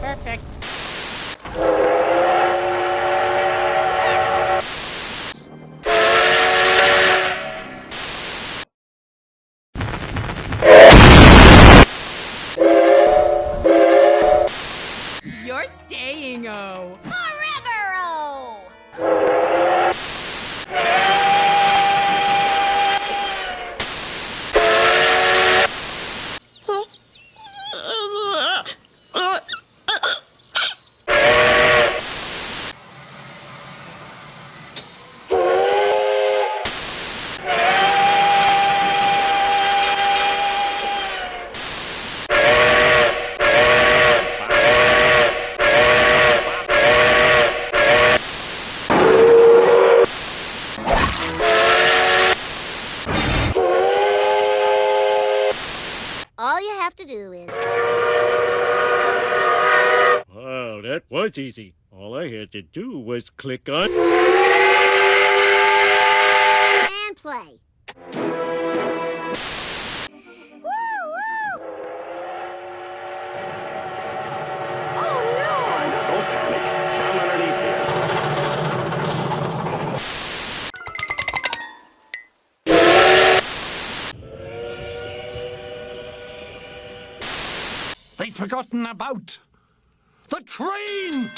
Perfect. You're staying, O. Forever, O! Have to do is. Wow, that was easy. All I had to do was click on. And play. They'd forgotten about the train!